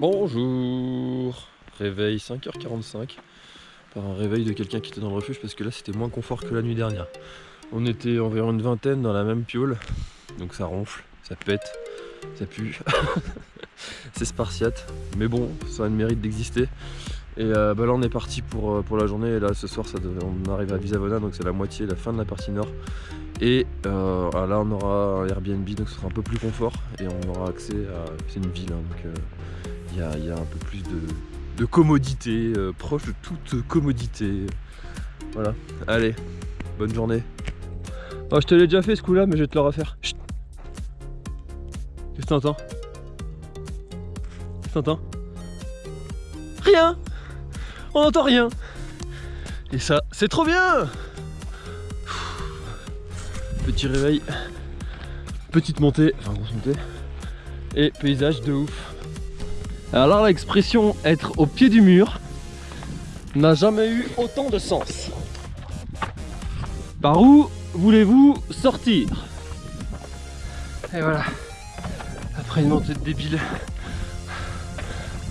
Bonjour Réveil 5h45 par un réveil de quelqu'un qui était dans le refuge parce que là c'était moins confort que la nuit dernière. On était environ une vingtaine dans la même piole, donc ça ronfle, ça pète, ça pue. C'est spartiate, mais bon, ça a le mérite d'exister. Et euh, bah là on est parti pour, euh, pour la journée et là ce soir on arrive à Visavona donc c'est la moitié, la fin de la partie nord. Et euh, ah, là on aura un Airbnb donc ce sera un peu plus confort et on aura accès à... c'est une ville hein, donc y, y, a un peu plus de, commodité, proche de toute commodité. Voilà, allez, bonne journée. Oh je te l'ai déjà fait ce coup là mais je vais te le refaire. Qu'est-ce que t'entends? Qu'est-ce que t'entends? Rien on n'entend rien. Et ça, c'est trop bien Petit réveil, petite montée, enfin grosse montée, et paysage de ouf. Alors l'expression être au pied du mur n'a jamais eu autant de sens. Par où voulez-vous sortir? Et voilà, après une montée de débile,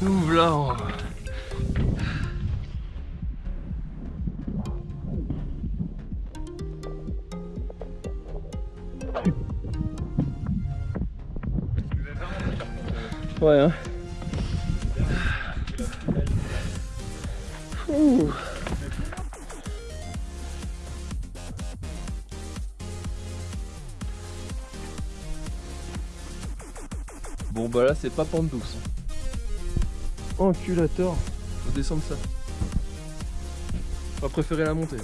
nous voilà en Ouais, hein. Bon bah là c'est pas pente douce. Enculator. Faut descendre ça. On va préférer la montée.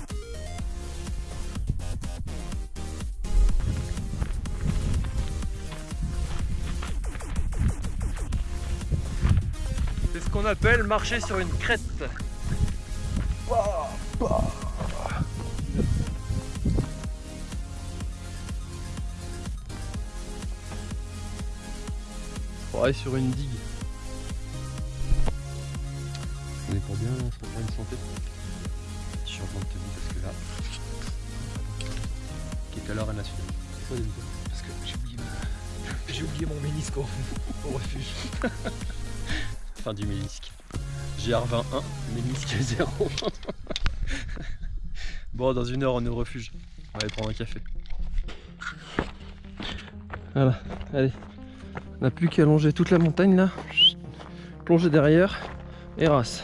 qu'on appelle marcher sur une crête. On sur une digue. On est pour bien se refaire une santé. Je suis en train de te dire parce que là, qui est à l'heure nationale. Parce que j'ai oublié, j'ai oublié mon ménisque au refuge. fin du ménisque. GR21, ménisque 0. bon, dans une heure, on est au refuge. On va aller prendre un café. Voilà, allez. On n'a plus qu'à longer toute la montagne là. Plonger derrière et race.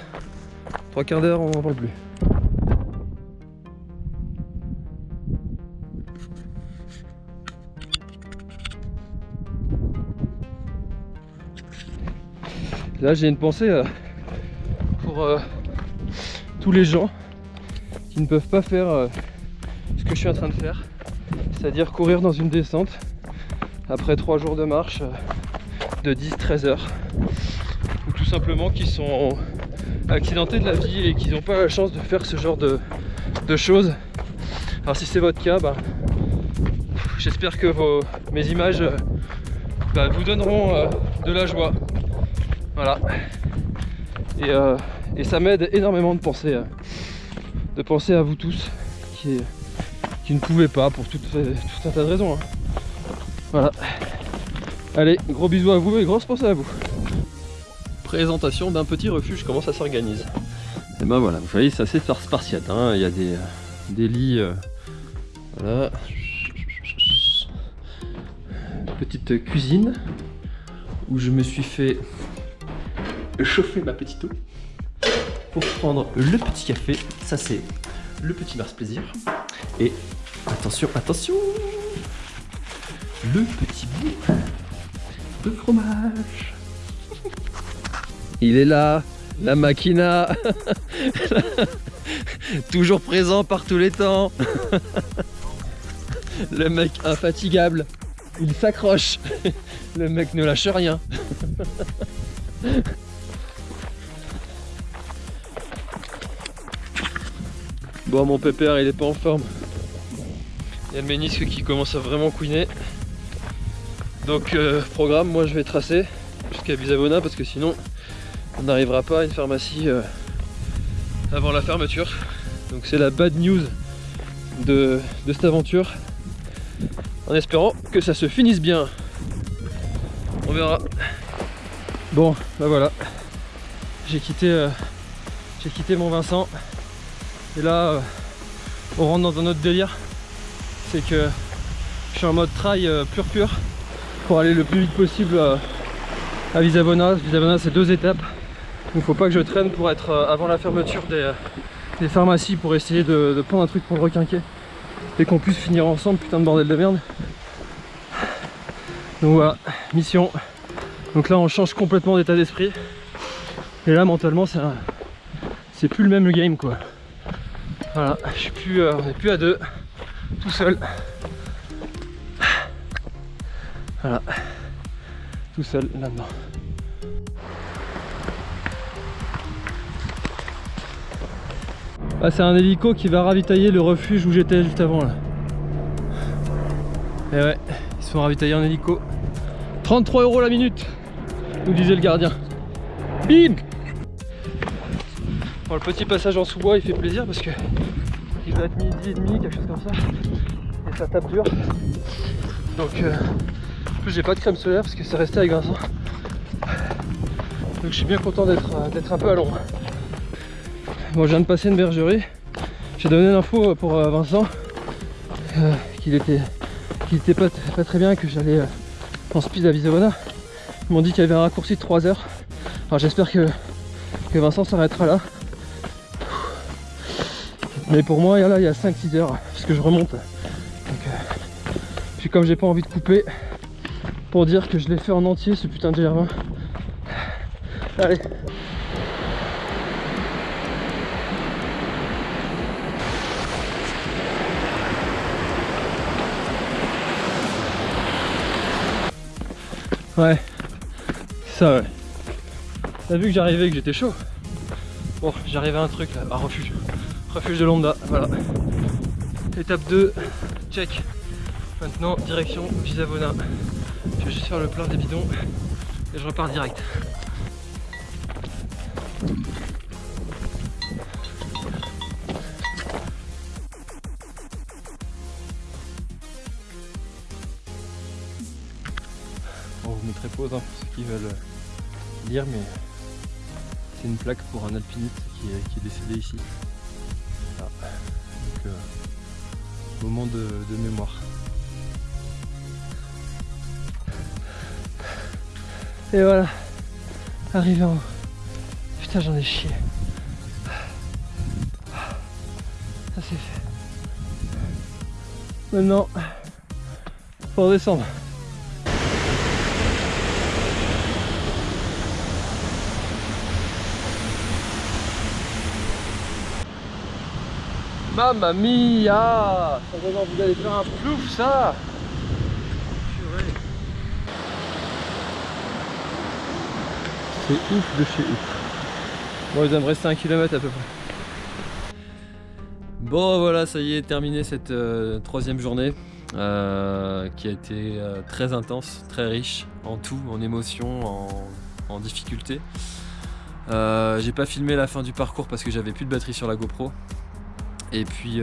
Trois quarts d'heure, on n'en parle plus. Là j'ai une pensée euh, pour euh, tous les gens qui ne peuvent pas faire euh, ce que je suis en train de faire, c'est-à-dire courir dans une descente après trois jours de marche de 10-13 heures, ou tout simplement qui sont accidentés de la vie et qui n'ont pas la chance de faire ce genre de, choses. Alors si c'est votre cas, bah, j'espère que vos, mes images bah, vous donneront de la joie voilà. Euh, et, ça m'aide énormément de penser, à, de penser à vous tous qui, ne pouvaient pas pour tout, un tas de raisons. Hein. Voilà. Allez, gros bisous à vous et grosse pensée à vous. Présentation d'un petit refuge, comment ça s'organise? Et ben voilà, vous voyez, c'est assez spartiate. Hein. Il y a des, des lits. Euh, voilà. Petite cuisine où je me suis fait chauffer ma petite eau pour prendre le petit café. Ça, c'est le petit Mars Plaisir. Et attention, attention, le petit bout de fromage. Il est là, la machina. Toujours présent par tous les temps. le mec infatigable. Il s'accroche. Le mec ne lâche rien. Bon, mon pépère, il est pas en forme. Il y a le ménisque qui commence à vraiment couiner. Donc, euh, programme, moi je vais tracer jusqu'à Bisabona parce que sinon, on n'arrivera pas à une pharmacie euh, avant la fermeture. Donc, c'est la bad news de, cette aventure. En espérant que ça se finisse bien. On verra. Bon, bah voilà. J'ai quitté, euh, quitté mon Vincent. Et là, on rentre dans un autre délire. C'est que je suis en mode trail pur pur pour aller le plus vite possible à Visavona. Visavona, c'est deux étapes. Donc faut pas que je traîne pour être avant la fermeture des, des pharmacies pour essayer de, prendre un truc pour le requinquer et qu'on puisse finir ensemble, putain de bordel de merde. Donc voilà, mission. Donc là on change complètement d'état d'esprit. Et là mentalement c'est plus le même game quoi. Voilà, je suis plus, euh, on plus à deux, tout seul. Voilà, tout seul là-dedans. Ah, c'est un hélico qui va ravitailler le refuge où j'étais juste avant là. Et ouais, ils se font ravitailler en hélico. 33 euros la minute, nous disait le gardien. Bim Bon, le petit passage en sous-bois il fait plaisir parce que il doit être midi et demi, quelque chose comme ça. Et ça tape dur. Donc euh, j'ai pas de crème solaire parce que c'est resté avec Vincent. Donc je suis bien content d'être euh, un peu à l'ombre. Bon, je viens de passer une bergerie. J'ai donné l'info pour euh, Vincent euh, qu'il était, était pas, très bien, que j'allais en speed à Visavona. Ils m'ont dit qu'il y avait un raccourci de 3 heures. Alors j'espère que, que Vincent s'arrêtera là. Mais pour moi, là, il y a 5-6 heures, parce que je remonte. puis comme j'ai pas envie de couper, pour dire que je l'ai fait en entier, ce putain de GR20. Allez, Ouais, ça ouais. T'as vu que j'arrivais que j'étais chaud? Bon, j'arrivais à un truc là, un refuge. Refuge de Lambda, voilà. Étape 2, check. Maintenant, direction Gisavona. Je vais juste faire le plein des bidons et je repars direct. pause hein, pour ceux qui veulent lire, mais c'est une plaque pour un alpiniste qui est, décédé ici. Donc, euh, moment de, mémoire. Et voilà, arrivé en haut. Putain, j'en ai chié. Ça c'est fait. Maintenant, faut descendre. Mamma mia Ça donne envie faire un plouf ça C'est ouf de chez ouf. Bon il doit me rester un kilomètre à peu près. Bon voilà ça y est terminé cette euh, troisième journée euh, qui a été euh, très intense, très riche en tout, en émotions, en, en difficultés. J'ai pas filmé la fin du parcours parce que j'avais plus de batterie sur la GoPro et puis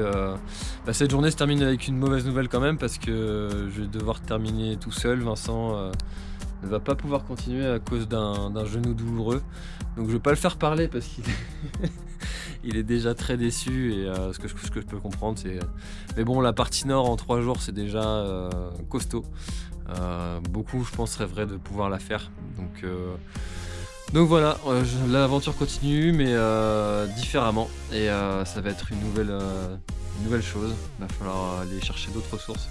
bah, cette journée se termine avec une mauvaise nouvelle quand même parce que je vais devoir terminer tout seul. Vincent ne va pas pouvoir continuer à cause d'un genou douloureux. Donc je vais pas le faire parler parce qu'il est, déjà très déçu et euh, ce, que, je peux comprendre c'est... Mais bon la partie nord en trois jours c'est déjà costaud. beaucoup je pense rêveraient de pouvoir la faire. Donc donc voilà, euh, l'aventure continue mais euh, différemment et euh, ça va être une nouvelle, nouvelle chose. Il va falloir aller chercher d'autres ressources.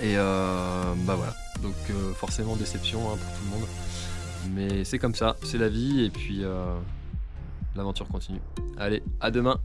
Et bah voilà, donc forcément déception hein, pour tout le monde. Mais c'est comme ça, c'est la vie et puis l'aventure continue. Allez, à demain